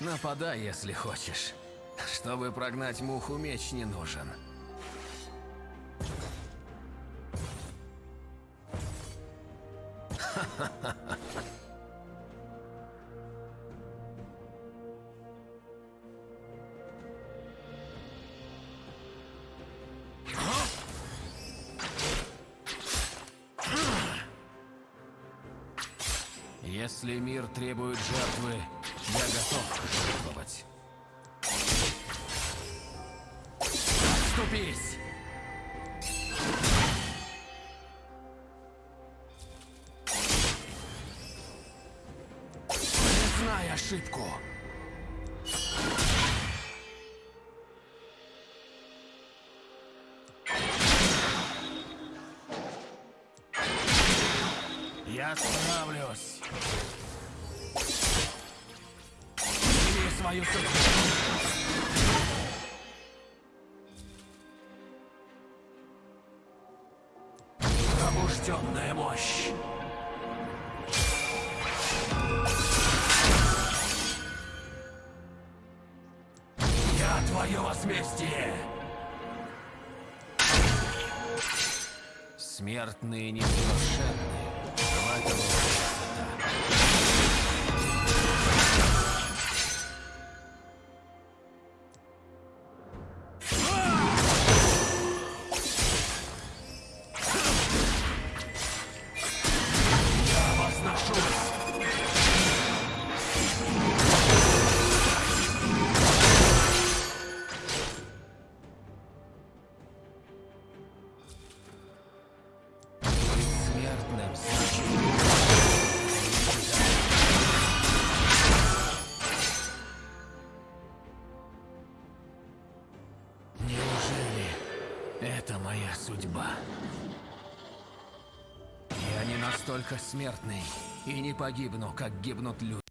Нападай, если хочешь. Чтобы прогнать муху, меч не нужен. Если мир требует жертвы, я готов жертвовать. Ступись! Признай ошибку! Я справлюсь. Свою судьбу. Пробужденная мощь. Я твое возмездие. Смертные несовершенны. В это моя судьба? Я не настолько смертный и не погибну, как гибнут люди.